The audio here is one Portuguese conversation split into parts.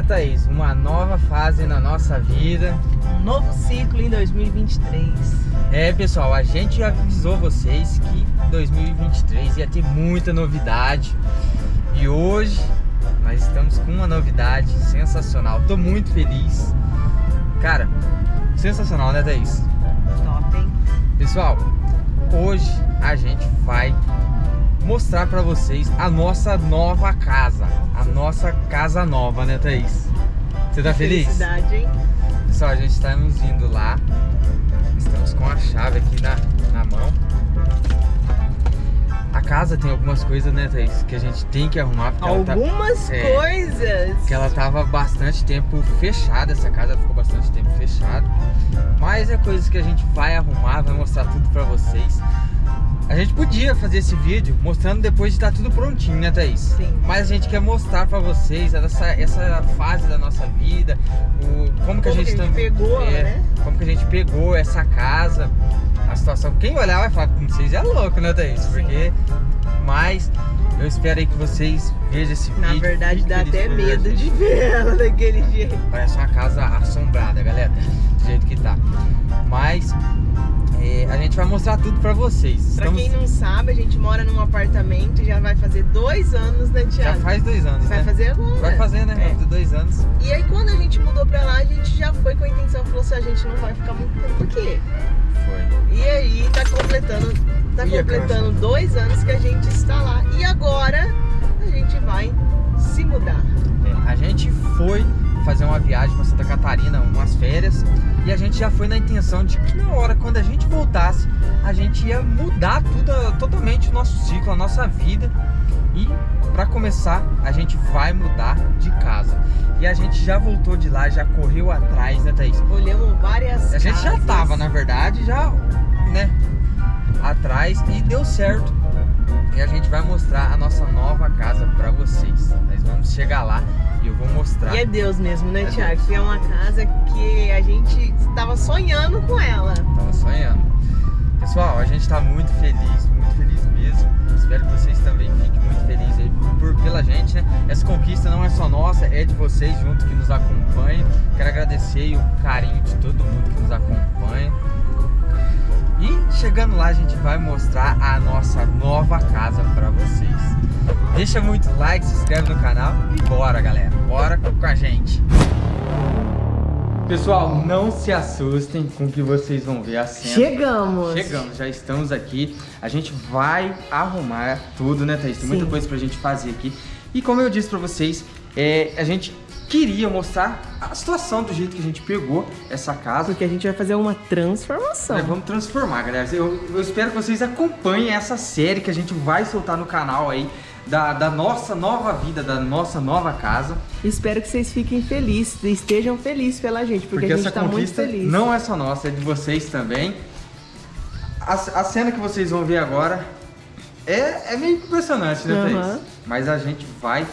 né, Thaís? Uma nova fase na nossa vida. Um novo ciclo em 2023. É, pessoal, a gente avisou vocês que 2023 ia ter muita novidade. E hoje nós estamos com uma novidade sensacional. Tô muito feliz. Cara, sensacional, né, Thaís? Top, hein? Pessoal, hoje a gente vai mostrar pra vocês a nossa nova casa. A nossa casa nova, né, Thaís? Você tá feliz? Felicidade, hein? Pessoal, a gente estamos indo lá. Estamos com a chave aqui na, na mão. A casa tem algumas coisas, né, Thaís? Que a gente tem que arrumar. tá- Algumas é. coisas. que ela tava bastante tempo fechada, essa casa ficou bastante tempo fechada. Mas é coisas que a gente vai arrumar, vai mostrar tudo pra vocês. A gente podia fazer esse vídeo mostrando depois de estar tudo prontinho, né, Thaís? Sim. Mas a gente quer mostrar pra vocês essa, essa fase da nossa vida, o, como que a Como gente, que a gente pegou, é, né? Como que a gente pegou essa casa, a situação. Quem olhar vai falar com vocês é louco, né, Thaís? Sim. Porque. Mas eu espero aí que vocês vejam esse Na vídeo. verdade, fiquem dá até medo de ver ela daquele jeito. Parece uma casa assombrada, galera. Do jeito que tá. Mas a gente vai mostrar tudo pra vocês. Pra Estamos- quem não sabe, a gente mora num apartamento e já vai fazer dois anos, né, Já Thiago? faz dois anos, Vai né? fazer agora. Vai fazer, né? É. Dois anos. E aí, quando a gente mudou pra lá, a gente já foi com a intenção, falou assim, a gente não vai ficar muito tempo aqui. Foi. E aí, tá completando, tá completando dois anos que a gente está lá. E agora, a gente vai se mudar. É, a gente foi fazer uma viagem pra Santa Catarina, umas férias, e a gente já foi na intenção de que na hora, quando a gente voltasse, a gente ia mudar tudo, totalmente o nosso ciclo, a nossa vida. E pra começar, a gente vai mudar de casa. E a gente já voltou de lá, já correu atrás, né, Thaís? Olhamos várias A gente já casas. tava, na verdade, já, né, atrás e deu certo. E a gente vai mostrar a nossa nova casa pra vocês. Vamos chegar lá e eu vou mostrar. E é Deus mesmo, né, É Thiago? Deus. Que é uma casa que a gente estava sonhando com ela. Tava sonhando. Pessoal, a gente tá muito feliz, muito feliz mesmo. Espero que vocês também fiquem muito felizes aí por, pela gente, né? Essa conquista não é só nossa, é de vocês junto que nos acompanham. Quero agradecer o carinho de todo mundo que nos acompanha. E chegando lá, a gente vai mostrar a nossa nova. Deixa muito like, se inscreve no canal e bora, galera. Bora com a gente. Pessoal, não se assustem com o que vocês vão ver a cena. Chegamos! Chegamos, já estamos aqui. A gente vai arrumar tudo, né, Thaís? Tem muita Sim. coisa pra gente fazer aqui. E como eu disse pra vocês, é, a gente queria mostrar a situação do jeito que a gente pegou essa casa. Porque a gente vai fazer uma transformação. Nós vamos transformar, galera. Eu, eu espero que vocês acompanhem essa série que a gente vai soltar no canal aí. Da, da nossa nova vida, da nossa nova casa. Espero que vocês fiquem felizes, estejam felizes pela gente, porque, Porque a gente essa tá muito conquista feliz. não é só nossa, é de vocês também. A, a cena que vocês vão ver agora é, é meio impressionante, né, Thaís? Mas a gente vai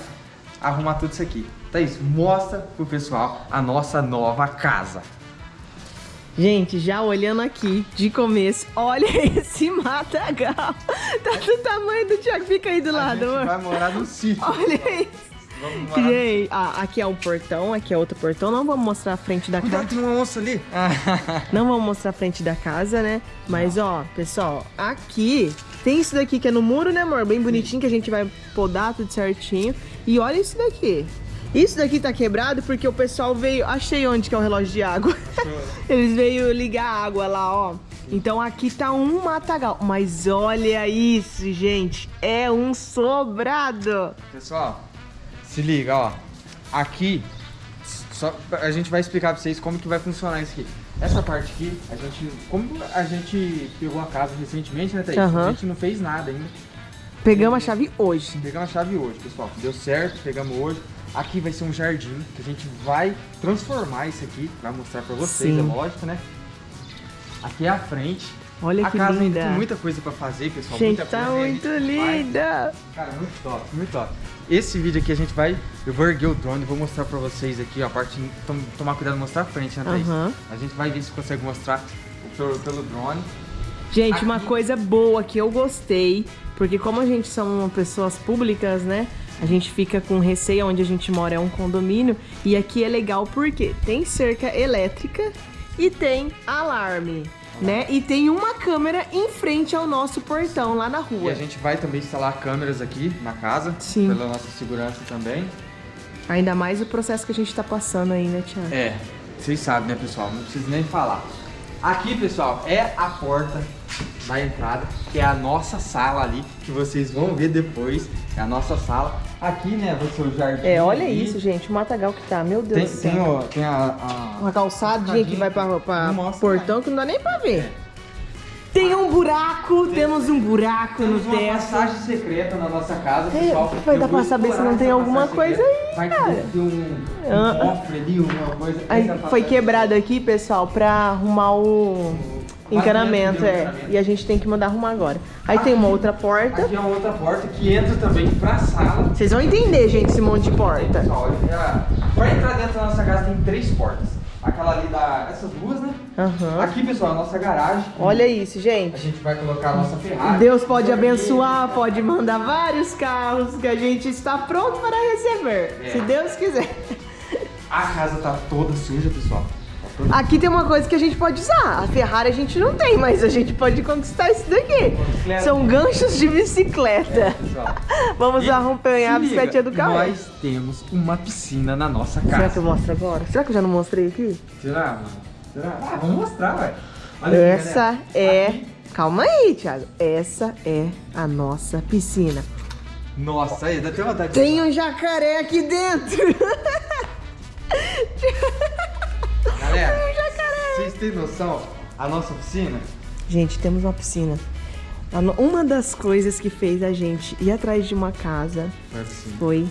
arrumar tudo isso aqui. Thaís, mostra pro pessoal a nossa nova casa. Gente, já olhando aqui de começo, olha esse matagal. Tá do tamanho do Thiago. Fica aí do a lado, gente amor. vai morar no sítio. Olha isso. Vamos morar. Gente, ah, aqui é o portão, aqui é outro portão. Não vamos mostrar a frente da Cuidado, casa. tem uma onça ali. Não vamos mostrar a frente da casa, né? Mas ó, pessoal, aqui tem isso daqui que é no muro, né, amor? Bem bonitinho que a gente vai podar tudo certinho. E olha isso daqui. Isso daqui tá quebrado porque o pessoal veio. Achei onde que é o relógio de água. Eles veio ligar a água lá, ó. Então aqui tá um matagal. Mas olha isso, gente. É um sobrado. Pessoal, se liga, ó. Aqui, só, a gente vai explicar pra vocês como que vai funcionar isso aqui. Essa parte aqui, a gente, como a gente pegou a casa recentemente, né, Thaís? Aham. A gente não fez nada ainda. Pegamos a chave hoje. Pegamos a chave hoje, pessoal. Deu certo, pegamos hoje. Aqui vai ser um jardim que a gente vai transformar isso aqui, vai mostrar pra vocês, Sim. é lógico, né? Aqui é a frente. Olha a que casa ainda linda. tem muita coisa pra fazer, pessoal. Gente, muita tá coisa, muito linda. Cara, muito top, muito top. Esse vídeo aqui a gente vai. Eu vou erguer o drone e vou mostrar pra vocês aqui, ó, a parte. tom- tomar cuidado de mostrar a frente, né, Thaís? Aham. A gente vai ver se consegue mostrar pelo, pelo drone. Gente, Aqui- uma coisa boa que eu gostei, porque como a gente são pessoas públicas, né? A gente fica com receio onde a gente mora é um condomínio e aqui é legal porque tem cerca elétrica e tem alarme, né? E tem uma câmera em frente ao nosso portão lá na E rua. a gente vai também instalar câmeras aqui na casa, Sim. pela nossa segurança também. Ainda mais o processo que a gente tá passando aí, né, Thiago? É, vocês sabem, né, pessoal? Não preciso nem falar. Aqui, pessoal, é a porta da entrada, que é a nossa sala ali, que vocês vão ver depois. É a nossa sala. Aqui, né, vai ser o jardim. É, olha isso, gente, o matagal que tá, meu Deus Tem, do céu. tem, ó, tem a, a- Uma calçadinha que vai pra, pra mostra portão que não dá nem pra ver. Tem um buraco, temos um buraco Temos no uma teto. passagem secreta na nossa casa, É, pessoal. vai dar pra saber se explorar não tem alguma coisa secreta. aí, Vai cara. ter um, um Ah. cofre ali, uma coisa. Aí, foi quebrado aqui, pessoal, pra arrumar o encanamento, é. encanamento. E a gente tem que mandar arrumar agora. Aí tem uma outra porta. Aqui é uma outra porta que entra também pra sala. Vocês vão entender, gente, esse monte de porta. Pessoal, olha, pra entrar dentro da nossa casa tem três portas. Aquela ali da. Essas duas, né? Aham. Aqui, pessoal, a nossa garagem. Olha isso, A gente. gente vai colocar a nossa Ferrari. Deus pode abençoar, pode mandar vários carros que a gente está pronto para receber. É. Se Deus quiser. A casa tá toda suja, pessoal. Aqui tem uma coisa que a gente pode usar. A Ferrari a gente não tem, mas a gente pode conquistar isso daqui. Bicicleta. São ganchos de bicicleta. pessoal. Vamos E acompanhar a bicicletinha do carro. Nós temos uma piscina na nossa Será que eu casa. mostro agora? Será que eu já não mostrei aqui? Será, mano? Será? Ah, vamos mostrar. Olha aqui, Essa galera. é. Aqui- Calma aí, Thiago. Essa é a nossa piscina. Nossa, aí, dá até vontade de- Tem um jacaré aqui dentro. têm noção? A nossa piscina? Gente, temos uma piscina. Uma das coisas que fez a gente ir atrás de uma casa Foi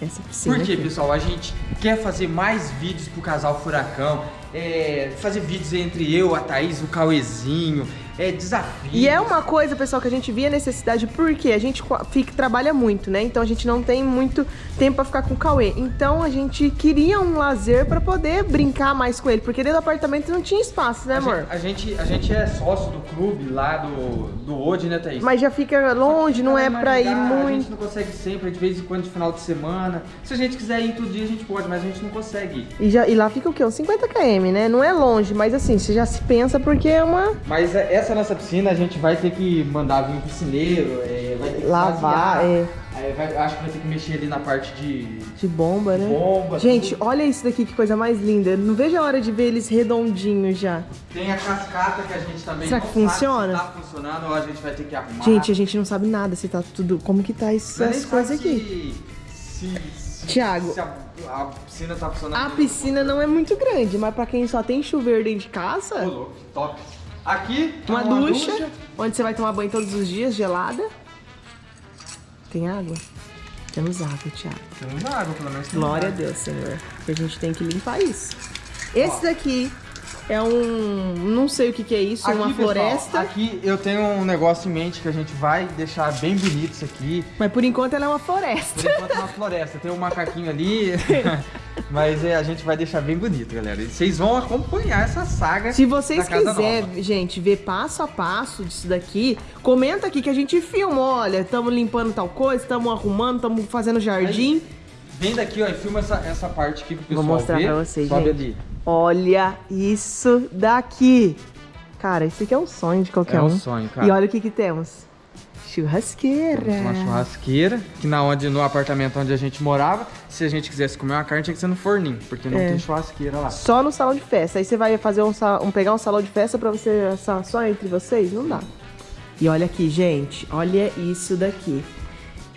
essa piscina. Por quê, aqui. pessoal? A gente quer fazer mais vídeos pro casal Furacão, é, fazer vídeos entre eu, a Thaís, o Cauezinho, é, desafios. E é uma coisa, pessoal, que a gente via necessidade porque a gente fica, trabalha muito, né? Então a gente não tem muito tempo pra ficar com o Cauê. Então a gente queria um lazer pra poder brincar mais com ele, porque dentro do apartamento não tinha espaço, né, amor? a, gente, a gente é sócio do clube lá do, do Ode, né, Thaís? Mas já fica longe, não é pra ir dá, A gente muito. não consegue sempre, de vez em quando, de final de semana. Se a gente quiser ir todo dia, a gente pode, mas a gente não consegue. E, já, e lá fica o quê? Uns 50 km, né? Não é longe, mas assim, você já se pensa porque é uma Mas é- essa nossa piscina, a gente vai ter que mandar vir um piscineiro, é, vai ter que Lavar, esvaziar. é. Vai- acho que vai ter que mexer ali na parte de de bomba, né? bomba. Gente, tudo. olha isso daqui, que coisa mais linda. Não vejo a hora de ver eles redondinhos já. Tem a cascata que a gente também Será que sabe funciona? se tá funcionando ou a gente vai ter que arrumar. Gente, a gente não sabe nada se tá tudo. Como que tá nem essas sabe coisas aqui? Se, se, se a, a piscina tá funcionando. A piscina não é muito grande, mas pra quem só tem chuveiro dentro de casa, louco, top. Aqui, uma, ducha, onde você vai tomar banho todos os dias, gelada. Tem água? Temos água, Thiago. Temos água, pelo menos. Glória a água. Deus, Senhor. Que a gente tem que limpar isso. Esse daqui é um. Não sei o que, que é isso, uma Aqui, pessoal, floresta. aqui eu tenho um negócio em mente que a gente vai deixar bem bonito isso aqui. Mas por enquanto ela é uma Por floresta. enquanto é uma floresta, tem um macaquinho ali, mas é, a gente vai deixar bem bonito, galera. E vocês vão acompanhar essa saga. Se vocês quiserem, gente, ver passo a passo disso daqui, comenta aqui que a gente filma. Olha, estamos limpando tal coisa, estamos arrumando, estamos fazendo jardim. Vem daqui, ó, e filma essa, essa parte aqui pro pessoal Vou mostrar ver. pra vocês, Sobe gente. ali. Olha isso daqui. Cara, isso aqui é um sonho de qualquer É um um. sonho, cara. E olha o que que temos. Churrasqueira. Temos uma churrasqueira, que na onde, no apartamento onde a gente morava, se a gente quisesse comer uma carne, tinha que ser no forninho, porque não É. tem churrasqueira lá. Só no salão de festa. Aí você vai fazer um, um- pegar um salão de festa pra você assar só entre vocês? Não dá. E olha aqui, gente. Olha isso daqui.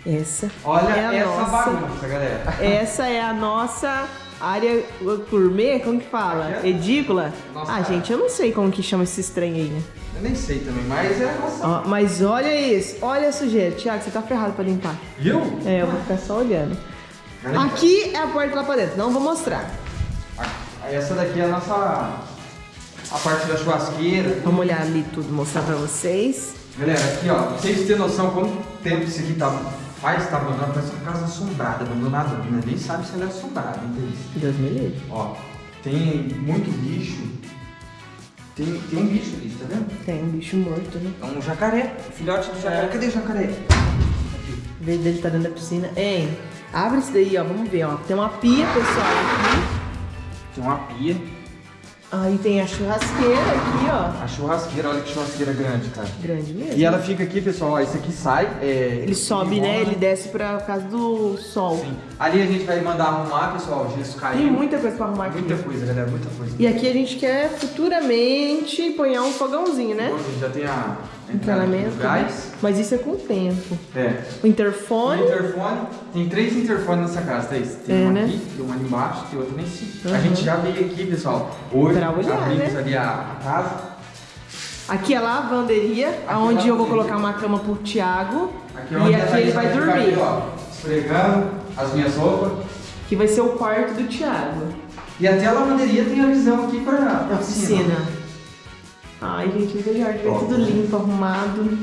Essa Olha é a essa nossa. bagunça, galera. Essa é a nossa área gourmet, como que fala? Edícula? Nossa ah, área. gente, eu não sei como que chama esse trem aí, né? Eu nem sei também, mas é nossa. Mas olha isso, olha a sujeira. Tiago, você tá ferrado pra limpar. Viu? É, eu vou ficar só olhando. Olha aqui. Aqui é a porta lá pra dentro, não vou mostrar. Essa daqui é a nossa. A parte da churrasqueira. Vamos olhar ali tudo, mostrar pra vocês. Galera, aqui ó, pra vocês terem noção quanto tempo isso aqui tá, faz, tá abandonado, parece uma casa assombrada, abandonada, né? Nem sabe se ela é assombrada, entende? Deus me livre. Ó, tem muito bicho. Tem, tem um bicho ali, tá vendo? Tem um bicho morto, né? É um jacaré, filhote do jacaré. É. Cadê o jacaré? Em vez dele tá dentro da piscina. Hein? Abre isso daí, ó. Vamos ver, ó. Tem uma pia, pessoal, aqui. Tem uma pia. Aí tem a churrasqueira aqui, ó. A churrasqueira, olha que churrasqueira grande, cara. Grande mesmo. E ela fica aqui, pessoal, ó, isso aqui sai. É, Ele sobe, né? Ele desce pra casa do sol. Sim. Ali a gente vai mandar arrumar, pessoal, o gesso caiu. Tem muita coisa pra arrumar aqui. Muita coisa, galera, muita coisa. E aqui a gente quer futuramente pôr um fogãozinho, né? Bom, gente, já tem a Encanamento. gás. Mas isso é com o tempo. É. O interfone. O interfone, tem três interfones nessa casa, Thaís. Tem É, uma né? aqui, tem uma ali embaixo, tem outra lá em cima. A Uhum. gente já veio aqui, pessoal. Hoje Pra olhar, abrimos né? ali a, a casa. Aqui é a lavanderia, é onde eu vou colocar uma cama pro Thiago. Aqui é onde e a aqui ele vai dormir. ali, ó, esfregando as minhas roupas. Que vai ser o quarto do Thiago. E até a lavanderia tem a visão aqui pra, pra A piscina. Ai, gente, jardim vai Top. tudo limpo, arrumado.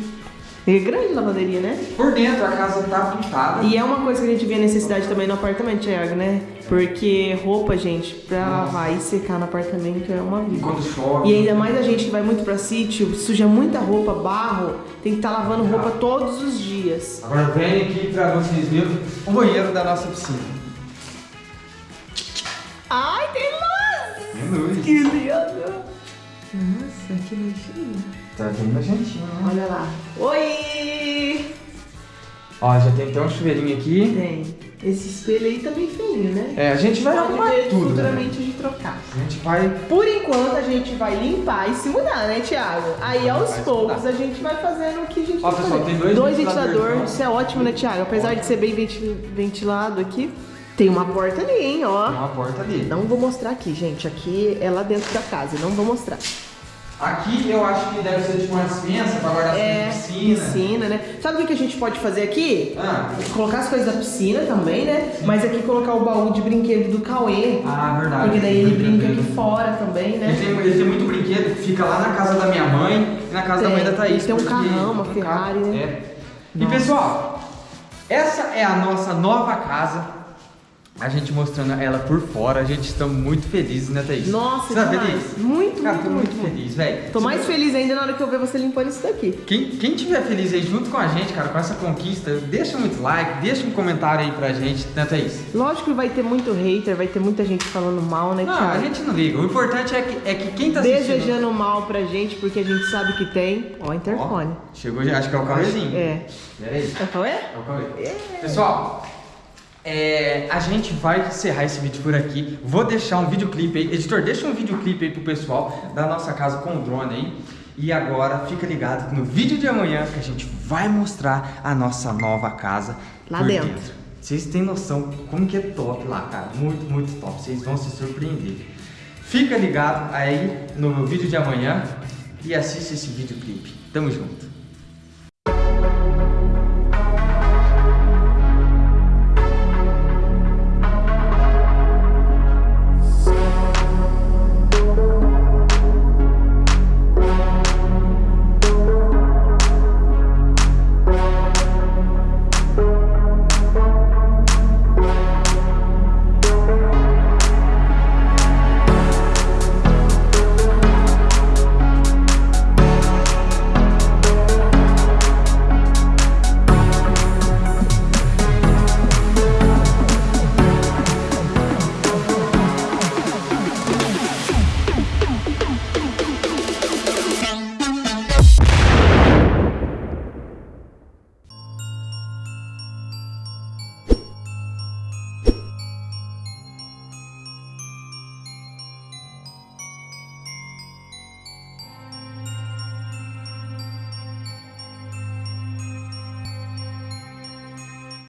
É grande a lavanderia, né? Por dentro a casa tá pintada. E é uma coisa que a gente vê necessidade também no apartamento, Thiago, né? Porque roupa, gente, pra lavar e secar no apartamento é uma E vida. quando chove. E ainda mais a gente que vai muito pra sítio, suja muita roupa, barro, tem que estar lavando roupa todos os dias. Agora vem aqui pra vocês verem o banheiro da nossa piscina. Ai, tem luz! Tem luz. Que lindo! Nossa, que nojinho. Tá bem nojentinho, né? Olha lá. Oi! Ó, já tem até um chuveirinho aqui. Tem. Esse espelho aí tá bem feinho, né? É, a gente vai Pode arrumar ver tudo, né? futuramente a gente trocar. A gente vai... Por enquanto a gente vai limpar e se mudar, né, Thiago? Aí aos poucos mudar. a gente vai fazendo o que a gente Ó, vai pessoal, fazer. tem dois ventiladores, ventiladores, ó. isso é ótimo, né, Thiago? Apesar de ser bem venti- ventilado aqui, tem uma porta ali, hein, Tem ó. uma porta ali. Não vou mostrar aqui, gente. Aqui é lá dentro da casa, não vou mostrar. Aqui eu acho que deve ser tipo uma dispensa pra guardar É, as piscina. piscina, né? Sabe o que a gente pode fazer aqui? Ah, Colocar as coisas da piscina também, né? Mas aqui colocar o baú de brinquedo do Cauê. ah, verdade. Porque daí ele brinca aqui Ele fora também, né? tem, ele tem muito brinquedo, fica lá na casa da minha mãe e na casa da Tem. mãe da Thaís. Tem um carrão, uma um Ferrari, né? É. E pessoal, essa é a nossa nova casa. A gente mostrando ela por fora, a gente está muito felizes, né, Thaís? Nossa, Você tá feliz? Muito, Cara, muito, tô muito, muito, feliz, velho. Tô mais você- feliz ainda na hora que eu ver você limpando isso daqui. Quem, quem tiver feliz aí junto com a gente, cara, com essa conquista, deixa muito like, deixa um comentário aí pra gente, né, Thaís? Lógico que vai ter muito hater, vai ter muita gente falando mal, né, Não, Thiago? a gente não liga. O importante é que, é que quem tá assistindo... Desejando mal pra gente, porque a gente sabe que tem. Ó, Ó, interfone. chegou já, acho que é o Cauêzinho. É. Pera aí. É o Cauê? É o Cauê. Pessoal, é, a gente vai encerrar esse vídeo por aqui. Vou deixar um videoclipe aí. Editor, deixa um videoclipe aí pro pessoal da nossa casa com o drone aí. E agora fica ligado no vídeo de amanhã que a gente vai mostrar a nossa nova casa Lá por dentro. Vocês têm noção como que é top lá, cara. Muito, muito top. Vocês vão se surpreender. Fica ligado aí no vídeo de amanhã e assiste esse videoclipe. Tamo junto.